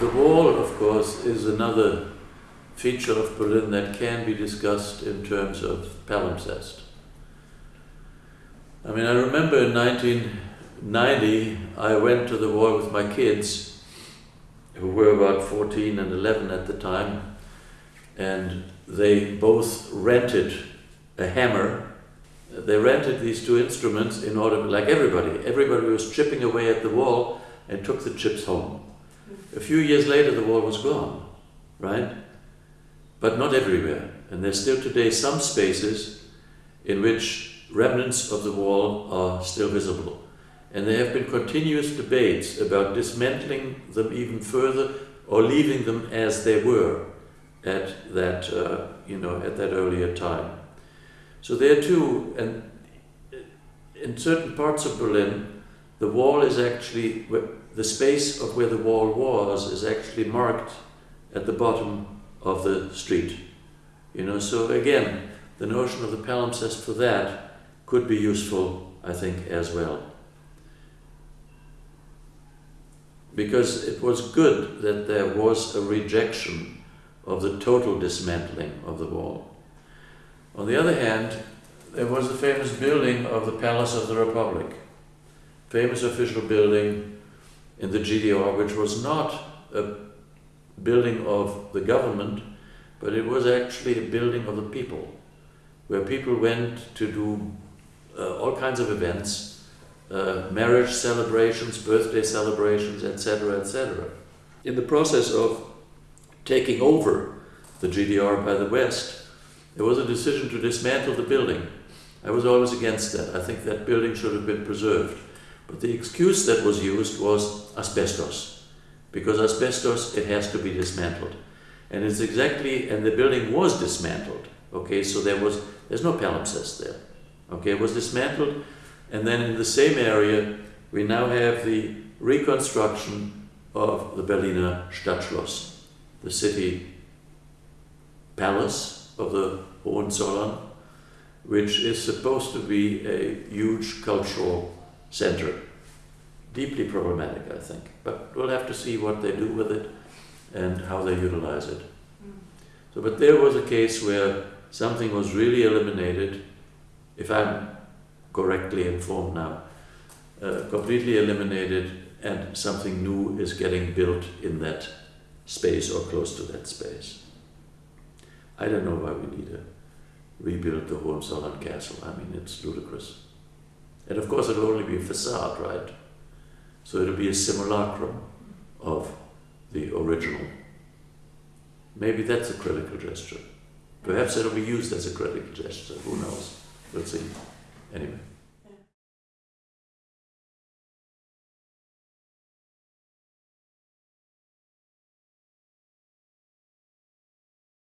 the wall, of course, is another feature of Berlin that can be discussed in terms of palimpsest. I mean, I remember in 1990, I went to the wall with my kids, who were about 14 and 11 at the time, and they both rented a hammer. They rented these two instruments in order, like everybody, everybody was chipping away at the wall and took the chips home. A few years later, the wall was gone, right? But not everywhere. And there's still today some spaces in which remnants of the wall are still visible. And there have been continuous debates about dismantling them even further or leaving them as they were at that, uh, you know, at that earlier time. So there too, and in certain parts of Berlin, the wall is actually, the space of where the wall was is actually marked at the bottom of the street. You know, so again, the notion of the palimpsest for that could be useful, I think, as well. Because it was good that there was a rejection of the total dismantling of the wall. On the other hand, there was the famous building of the Palace of the Republic, famous official building in the GDR, which was not a building of the government, but it was actually a building of the people, where people went to do uh, all kinds of events, uh, marriage celebrations, birthday celebrations, etc., etc. In the process of taking over the GDR by the West, there was a decision to dismantle the building. I was always against that. I think that building should have been preserved. But the excuse that was used was asbestos. Because asbestos, it has to be dismantled. And it's exactly, and the building was dismantled. Okay, so there was, there's no palimpsest there. Okay, it was dismantled. And then in the same area, we now have the reconstruction of the Berliner Stadtschloss the city palace of the Hohenzollern, which is supposed to be a huge cultural center. Deeply problematic, I think. But we'll have to see what they do with it and how they utilize it. So, but there was a case where something was really eliminated, if I'm correctly informed now, uh, completely eliminated and something new is getting built in that space or close to that space. I don't know why we need to rebuild the Hohenzollern castle. I mean, it's ludicrous. And of course, it'll only be a facade, right? So it'll be a simulacrum of the original. Maybe that's a critical gesture. Perhaps it'll be used as a critical gesture. Who knows? We'll see. Anyway.